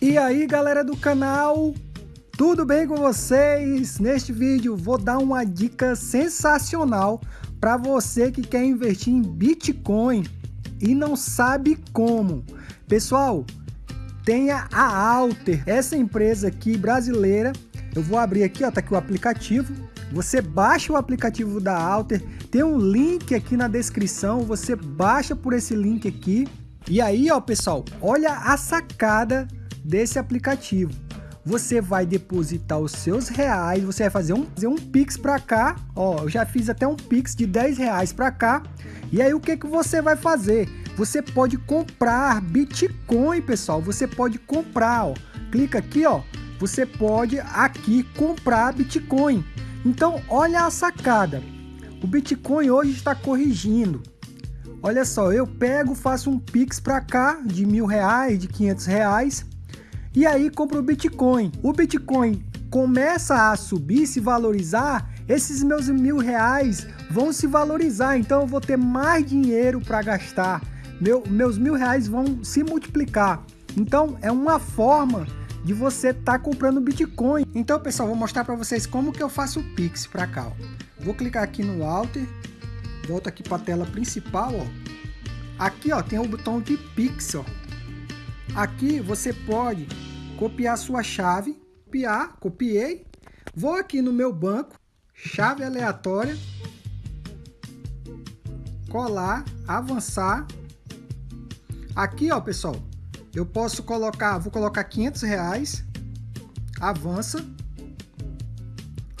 E aí galera do canal, tudo bem com vocês? Neste vídeo vou dar uma dica sensacional para você que quer investir em Bitcoin e não sabe como. Pessoal, tenha a Alter, essa empresa aqui brasileira, eu vou abrir aqui, ó, tá aqui o aplicativo, você baixa o aplicativo da Alter, tem um link aqui na descrição, você baixa por esse link aqui, e aí ó pessoal, olha a sacada desse aplicativo. Você vai depositar os seus reais, você vai fazer um, fazer um Pix para cá, ó, eu já fiz até um Pix de 10 reais para cá, e aí o que, que você vai fazer? Você pode comprar Bitcoin, pessoal, você pode comprar, ó, clica aqui, ó, você pode aqui comprar Bitcoin. Então, olha a sacada, o Bitcoin hoje está corrigindo, Olha só, eu pego, faço um Pix para cá de mil reais, de 500 reais, e aí compro o Bitcoin. O Bitcoin começa a subir, se valorizar, esses meus mil reais vão se valorizar, então eu vou ter mais dinheiro para gastar. Meu, meus mil reais vão se multiplicar. Então é uma forma de você estar tá comprando Bitcoin. Então pessoal, vou mostrar para vocês como que eu faço o Pix para cá. Ó. Vou clicar aqui no Alter, volto aqui para a tela principal. Ó. Aqui ó, tem o botão de Pix. Ó. Aqui você pode copiar sua chave, copiar, copiei, vou aqui no meu banco, chave aleatória, colar, avançar. Aqui, ó, pessoal, eu posso colocar, vou colocar 500 reais, avança,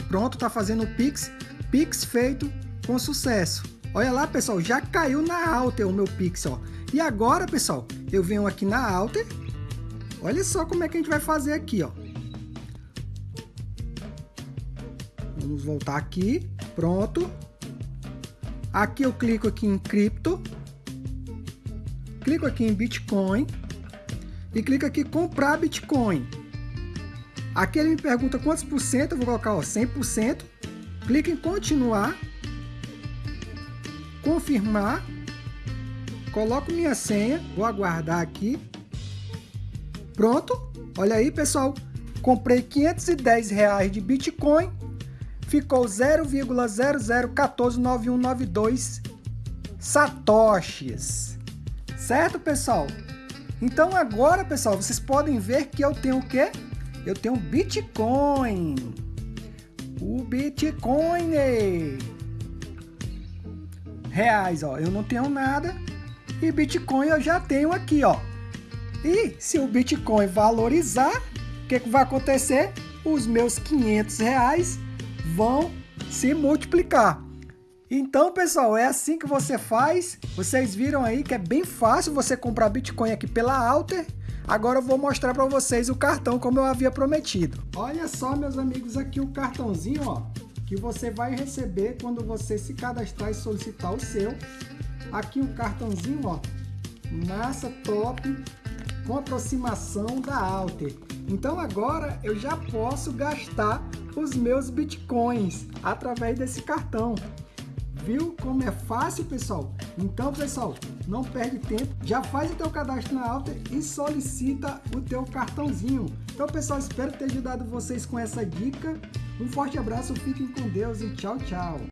pronto, tá fazendo o Pix, Pix feito com sucesso. Olha lá, pessoal, já caiu na Alter o meu Pix, ó. E agora, pessoal, eu venho aqui na Alter, Olha só como é que a gente vai fazer aqui, ó. Vamos voltar aqui. Pronto. Aqui eu clico aqui em cripto. Clico aqui em Bitcoin. E clico aqui comprar Bitcoin. Aqui ele me pergunta quantos por cento. Eu vou colocar ó, 100%. Clico em continuar. Confirmar. Coloco minha senha. Vou aguardar aqui. Pronto, olha aí pessoal, comprei 510 reais de Bitcoin, ficou 0,00149192 satoshis, certo pessoal? Então agora pessoal, vocês podem ver que eu tenho o quê? Eu tenho Bitcoin, o Bitcoin reais, ó, eu não tenho nada e Bitcoin eu já tenho aqui, ó, e se o Bitcoin valorizar, o que, que vai acontecer? Os meus 500 reais vão se multiplicar. Então, pessoal, é assim que você faz. Vocês viram aí que é bem fácil você comprar Bitcoin aqui pela Alter. Agora eu vou mostrar para vocês o cartão como eu havia prometido. Olha só, meus amigos, aqui o cartãozinho, ó, que você vai receber quando você se cadastrar e solicitar o seu. Aqui um cartãozinho, ó, massa top, com aproximação da Alter. Então agora eu já posso gastar os meus bitcoins através desse cartão. Viu como é fácil, pessoal? Então, pessoal, não perde tempo, já faz o teu cadastro na Alter e solicita o teu cartãozinho. Então, pessoal, espero ter ajudado vocês com essa dica. Um forte abraço, fiquem com Deus e tchau, tchau.